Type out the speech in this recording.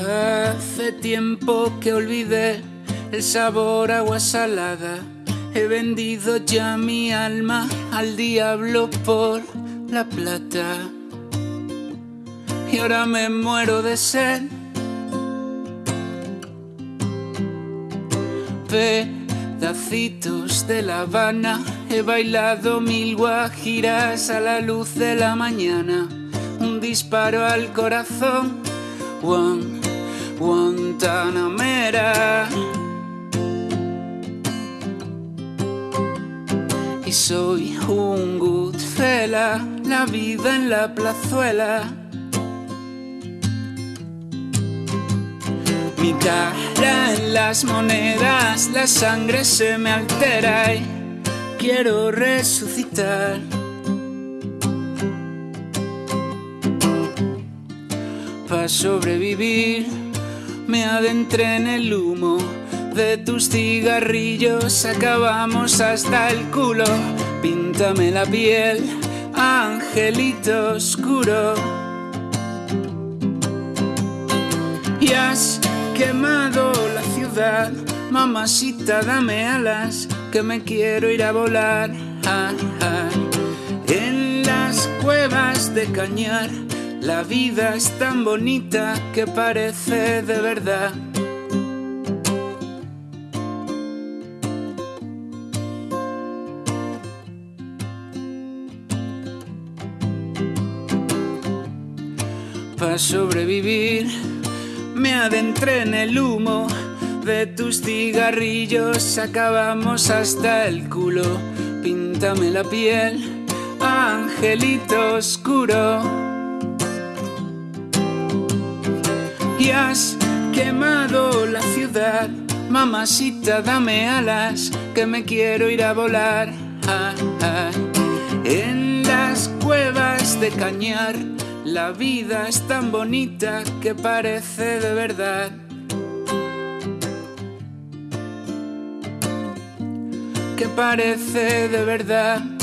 Hace tiempo que olvidé el sabor agua salada. He vendido ya mi alma al diablo por la plata. Y ahora me muero de sed. Pedacitos de La Habana, he bailado mil guajiras a la luz de la mañana. Un disparo al corazón, Juan, Guantanamera. Y soy un Goodfella, la vida en la plazuela. Mi cara en las monedas, la sangre se me altera y quiero resucitar. Para sobrevivir, me adentré en el humo de tus cigarrillos, acabamos hasta el culo. Píntame la piel, angelito oscuro. Y has quemado la ciudad, mamacita, dame alas, que me quiero ir a volar. Ah, ah. En las cuevas de cañar, la vida es tan bonita que parece de verdad. Para sobrevivir, me adentré en el humo de tus cigarrillos, acabamos hasta el culo. Píntame la piel, angelito oscuro. Has quemado la ciudad, mamacita, dame alas, que me quiero ir a volar. En las cuevas de cañar, la vida es tan bonita que parece de verdad. Que parece de verdad.